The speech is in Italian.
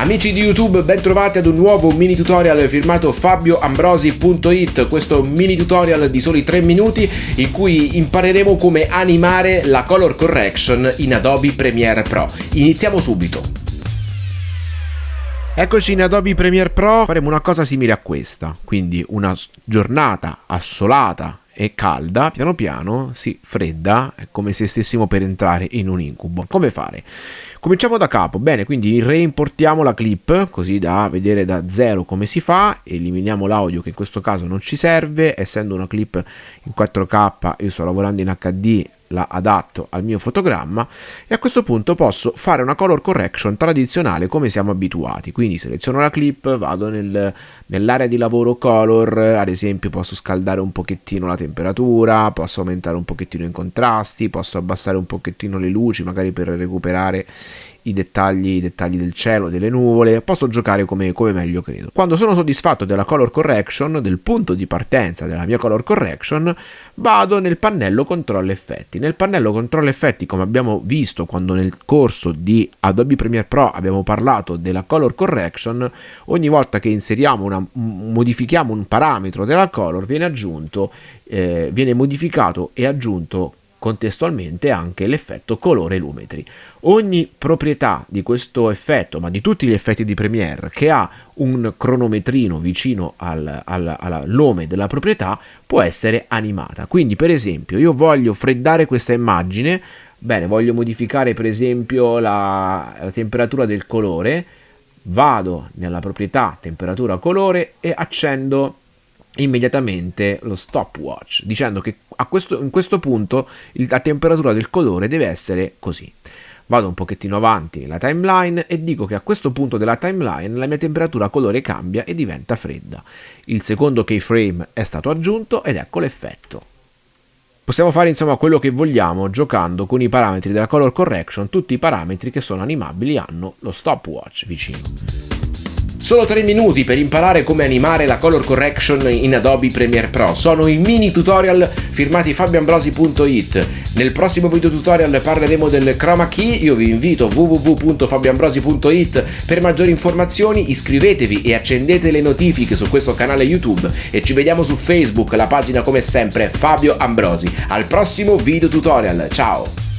Amici di YouTube, bentrovati ad un nuovo mini tutorial firmato fabioambrosi.it, questo mini tutorial di soli 3 minuti in cui impareremo come animare la color correction in Adobe Premiere Pro. Iniziamo subito. Eccoci in Adobe Premiere Pro, faremo una cosa simile a questa, quindi una giornata assolata e calda, piano piano si fredda, è come se stessimo per entrare in un incubo. Come fare? Cominciamo da capo, bene, quindi reimportiamo la clip così da vedere da zero come si fa, eliminiamo l'audio che in questo caso non ci serve, essendo una clip in 4K, io sto lavorando in HD, la adatto al mio fotogramma e a questo punto posso fare una color correction tradizionale come siamo abituati. Quindi seleziono la clip vado nel, nell'area di lavoro color ad esempio posso scaldare un pochettino la temperatura posso aumentare un pochettino i contrasti posso abbassare un pochettino le luci magari per recuperare i dettagli, i dettagli del cielo, delle nuvole, posso giocare come, come, meglio credo. Quando sono soddisfatto della color correction, del punto di partenza della mia color correction, vado nel pannello controllo effetti. Nel pannello controllo effetti, come abbiamo visto quando nel corso di Adobe Premiere Pro abbiamo parlato della color correction, ogni volta che inseriamo una, modifichiamo un parametro della color viene aggiunto, eh, viene modificato e aggiunto contestualmente anche l'effetto colore lumetri. Ogni proprietà di questo effetto, ma di tutti gli effetti di Premiere, che ha un cronometrino vicino al, al, al nome della proprietà, può essere animata. Quindi, per esempio, io voglio freddare questa immagine, bene, voglio modificare per esempio la, la temperatura del colore, vado nella proprietà temperatura colore e accendo immediatamente lo stopwatch dicendo che questo, in questo punto la temperatura del colore deve essere così. Vado un pochettino avanti nella timeline e dico che a questo punto della timeline la mia temperatura colore cambia e diventa fredda. Il secondo keyframe è stato aggiunto ed ecco l'effetto. Possiamo fare insomma quello che vogliamo giocando con i parametri della color correction, tutti i parametri che sono animabili hanno lo stopwatch vicino. Solo 3 minuti per imparare come animare la color correction in Adobe Premiere Pro. Sono i mini tutorial firmati fabioambrosi.it. Nel prossimo video tutorial parleremo del chroma key. Io vi invito www.fabioambrosi.it per maggiori informazioni. Iscrivetevi e accendete le notifiche su questo canale YouTube e ci vediamo su Facebook, la pagina come sempre Fabio Ambrosi. Al prossimo video tutorial. Ciao!